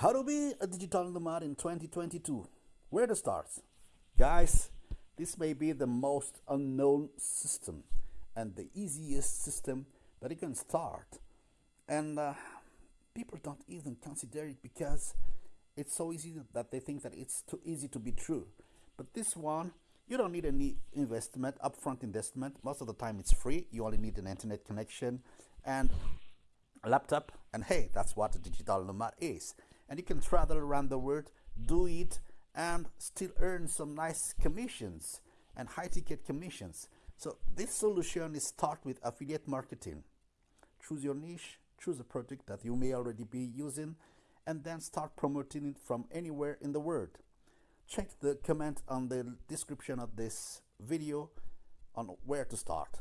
How to be a digital nomad in 2022? Where to start? Guys, this may be the most unknown system and the easiest system that you can start. And uh, people don't even consider it because it's so easy that they think that it's too easy to be true. But this one, you don't need any investment, upfront investment. Most of the time it's free. You only need an internet connection and a laptop. And hey, that's what a digital nomad is and you can travel around the world, do it, and still earn some nice commissions and high ticket commissions. So this solution is start with affiliate marketing. Choose your niche, choose a product that you may already be using, and then start promoting it from anywhere in the world. Check the comment on the description of this video on where to start.